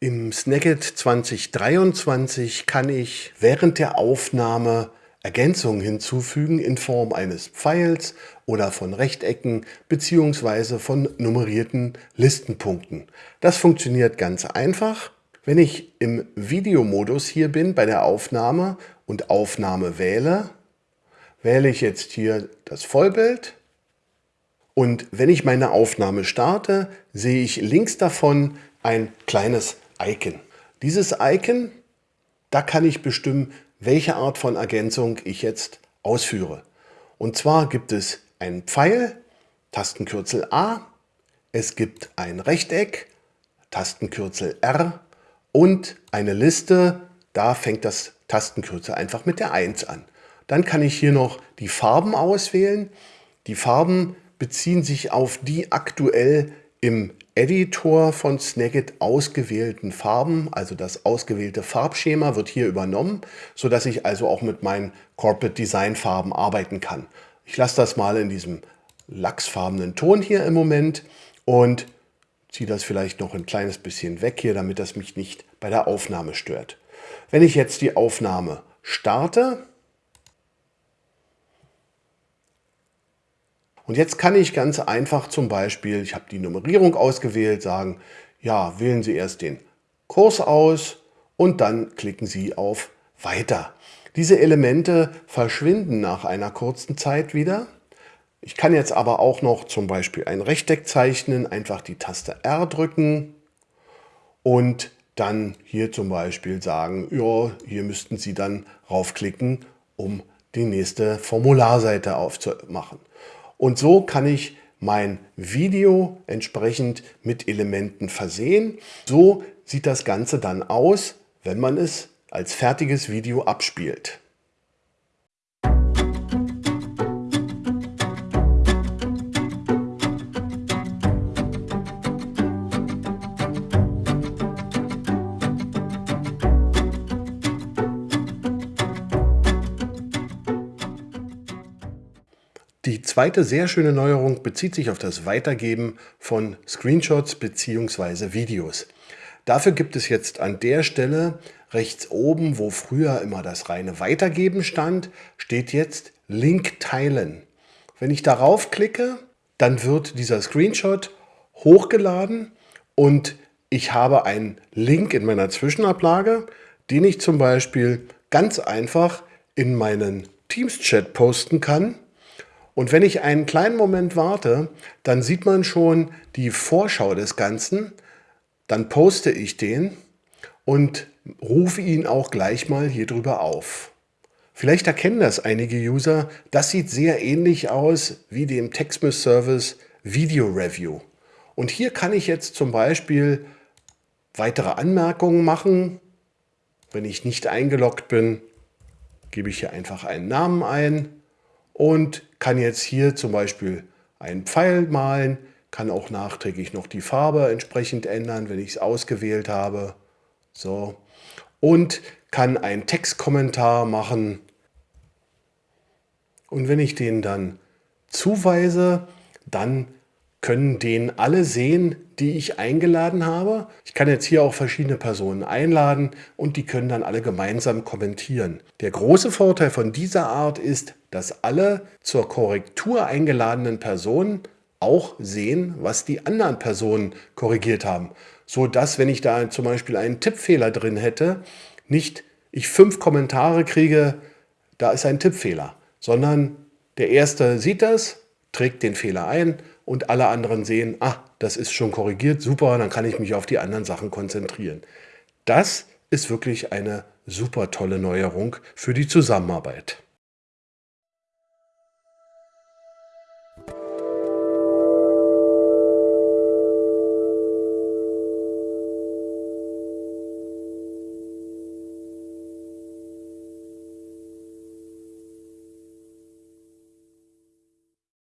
Im Snagit 2023 kann ich während der Aufnahme Ergänzungen hinzufügen in Form eines Pfeils oder von Rechtecken bzw. von nummerierten Listenpunkten. Das funktioniert ganz einfach. Wenn ich im Videomodus hier bin bei der Aufnahme und Aufnahme wähle, wähle ich jetzt hier das Vollbild und wenn ich meine Aufnahme starte, sehe ich links davon ein kleines Icon. Dieses Icon, da kann ich bestimmen, welche Art von Ergänzung ich jetzt ausführe. Und zwar gibt es einen Pfeil, Tastenkürzel A, es gibt ein Rechteck, Tastenkürzel R und eine Liste, da fängt das Tastenkürzel einfach mit der 1 an. Dann kann ich hier noch die Farben auswählen. Die Farben beziehen sich auf die aktuell im Editor von Snagit ausgewählten Farben, also das ausgewählte Farbschema wird hier übernommen, sodass ich also auch mit meinen Corporate Design Farben arbeiten kann. Ich lasse das mal in diesem lachsfarbenen Ton hier im Moment und ziehe das vielleicht noch ein kleines bisschen weg hier, damit das mich nicht bei der Aufnahme stört. Wenn ich jetzt die Aufnahme starte, Und jetzt kann ich ganz einfach zum Beispiel, ich habe die Nummerierung ausgewählt, sagen, ja, wählen Sie erst den Kurs aus und dann klicken Sie auf Weiter. Diese Elemente verschwinden nach einer kurzen Zeit wieder. Ich kann jetzt aber auch noch zum Beispiel ein Rechteck zeichnen, einfach die Taste R drücken und dann hier zum Beispiel sagen, ja, hier müssten Sie dann raufklicken, um die nächste Formularseite aufzumachen. Und so kann ich mein Video entsprechend mit Elementen versehen. So sieht das Ganze dann aus, wenn man es als fertiges Video abspielt. Die zweite sehr schöne Neuerung bezieht sich auf das Weitergeben von Screenshots bzw. Videos. Dafür gibt es jetzt an der Stelle rechts oben, wo früher immer das reine Weitergeben stand, steht jetzt Link teilen. Wenn ich darauf klicke, dann wird dieser Screenshot hochgeladen und ich habe einen Link in meiner Zwischenablage, den ich zum Beispiel ganz einfach in meinen Teams-Chat posten kann und wenn ich einen kleinen Moment warte, dann sieht man schon die Vorschau des Ganzen. Dann poste ich den und rufe ihn auch gleich mal hier drüber auf. Vielleicht erkennen das einige User. Das sieht sehr ähnlich aus wie dem Textmiss Service Video Review. Und hier kann ich jetzt zum Beispiel weitere Anmerkungen machen. Wenn ich nicht eingeloggt bin, gebe ich hier einfach einen Namen ein und kann jetzt hier zum Beispiel einen Pfeil malen, kann auch nachträglich noch die Farbe entsprechend ändern, wenn ich es ausgewählt habe. So. Und kann einen Textkommentar machen. Und wenn ich den dann zuweise, dann können den alle sehen, die ich eingeladen habe. Ich kann jetzt hier auch verschiedene Personen einladen und die können dann alle gemeinsam kommentieren. Der große Vorteil von dieser Art ist, dass alle zur Korrektur eingeladenen Personen auch sehen, was die anderen Personen korrigiert haben. So dass, wenn ich da zum Beispiel einen Tippfehler drin hätte, nicht ich fünf Kommentare kriege, da ist ein Tippfehler, sondern der Erste sieht das, trägt den Fehler ein und alle anderen sehen, ah, das ist schon korrigiert, super, dann kann ich mich auf die anderen Sachen konzentrieren. Das ist wirklich eine super tolle Neuerung für die Zusammenarbeit.